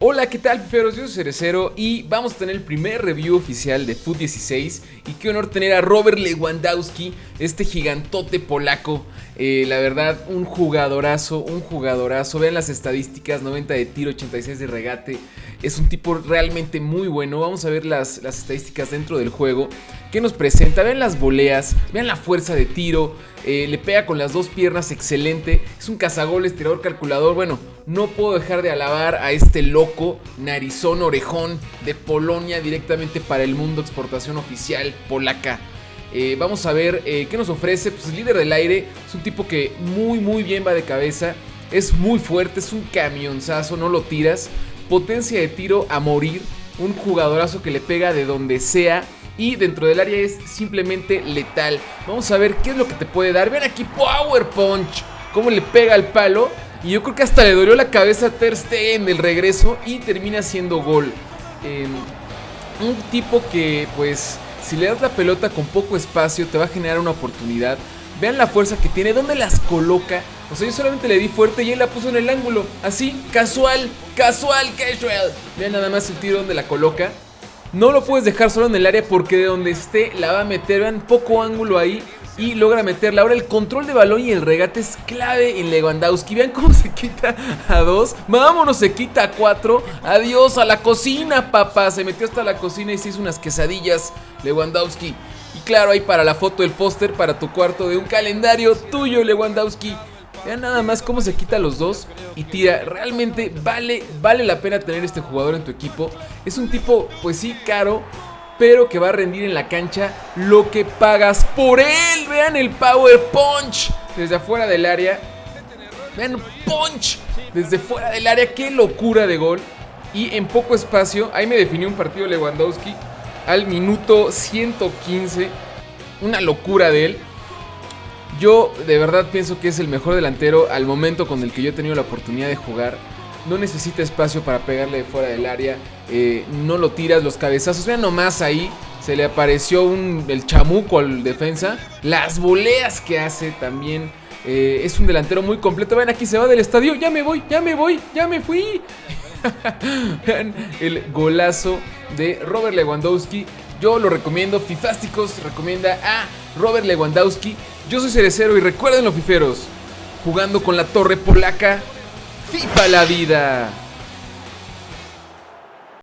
Hola, ¿qué tal, fiferos? Yo soy Cerecero y vamos a tener el primer review oficial de Foot 16 y qué honor tener a Robert Lewandowski, este gigantote polaco. Eh, la verdad, un jugadorazo, un jugadorazo. Vean las estadísticas, 90 de tiro, 86 de regate. Es un tipo realmente muy bueno. Vamos a ver las, las estadísticas dentro del juego. ¿Qué nos presenta? Vean las voleas, vean la fuerza de tiro. Eh, le pega con las dos piernas, excelente. Es un cazagoles, tirador calculador. Bueno, no puedo dejar de alabar a este loco, narizón, orejón de Polonia directamente para el mundo, exportación oficial polaca. Eh, vamos a ver eh, qué nos ofrece. Pues el líder del aire es un tipo que muy, muy bien va de cabeza. Es muy fuerte, es un camionzazo, no lo tiras. Potencia de tiro a morir. Un jugadorazo que le pega de donde sea. Y dentro del área es simplemente letal. Vamos a ver qué es lo que te puede dar. Ven aquí, Power Punch. Cómo le pega al palo. Y yo creo que hasta le dolió la cabeza a Ter Stegen del regreso y termina siendo gol. Em, un tipo que, pues, si le das la pelota con poco espacio, te va a generar una oportunidad. Vean la fuerza que tiene, dónde las coloca. O sea, yo solamente le di fuerte y él la puso en el ángulo. Así, casual, casual, casual. Vean nada más el tiro donde la coloca. No lo puedes dejar solo en el área porque de donde esté la va a meter. Vean, poco ángulo ahí y logra meterla. Ahora el control de balón y el regate es clave en Lewandowski. Vean cómo se quita a dos. Vámonos, se quita a cuatro. Adiós a la cocina, papá. Se metió hasta la cocina y se hizo unas quesadillas Lewandowski. Y claro, ahí para la foto del póster para tu cuarto de un calendario tuyo, Lewandowski. Vean nada más cómo se quita los dos y tira. Realmente vale, vale la pena tener este jugador en tu equipo. Es un tipo, pues sí, caro, pero que va a rendir en la cancha lo que pagas por él. Vean el Power Punch desde afuera del área. Vean, Punch desde fuera del área. Qué locura de gol. Y en poco espacio, ahí me definió un partido Lewandowski al minuto 115. Una locura de él. Yo de verdad pienso que es el mejor delantero al momento con el que yo he tenido la oportunidad de jugar no necesita espacio para pegarle fuera del área, eh, no lo tiras, los cabezazos, vean nomás ahí, se le apareció un, el chamuco al defensa, las voleas que hace también, eh, es un delantero muy completo, ven aquí se va del estadio, ya me voy, ya me voy, ya me fui. Vean el golazo de Robert Lewandowski. Yo lo recomiendo. Fifásticos recomienda a Robert Lewandowski. Yo soy Cerecero y recuerden los fiferos. Jugando con la torre polaca FIFA la vida.